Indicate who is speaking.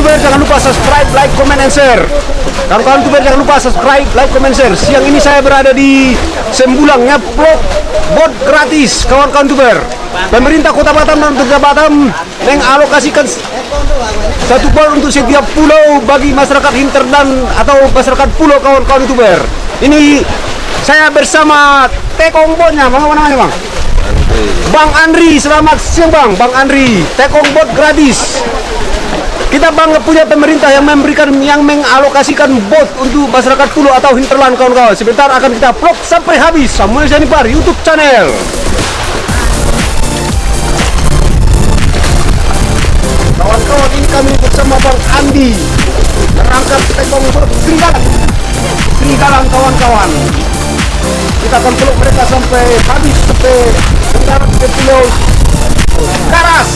Speaker 1: jangan lupa subscribe, like, comment, and share. Kawan-kawan tuber jangan lupa subscribe, like, comment, share. Siang ini saya berada di Sembulang ngeplok bot gratis kawan-kawan tuber. Pemerintah Kota Batam dan Kota Batam mengalokasikan satu bot untuk setiap pulau bagi masyarakat hinterland atau masyarakat pulau kawan-kawan tuber. Ini saya bersama tekong botnya, bang apa namanya bang? Bang Andri, selamat siang Bang, Bang Andri, tekong bot gratis. Kita bangga punya pemerintah yang memberikan, yang mengalokasikan bot untuk masyarakat pulau atau hinterland kawan-kawan. Sebentar akan kita vlog sampai habis. Samuel Janipar, YouTube channel. Kawan-kawan ini kami bersama Bang Andi merangkap tekong bot serigala. Serigala kawan-kawan kita akan peluk mereka sampai habis sampai mendarat ke pulau Karas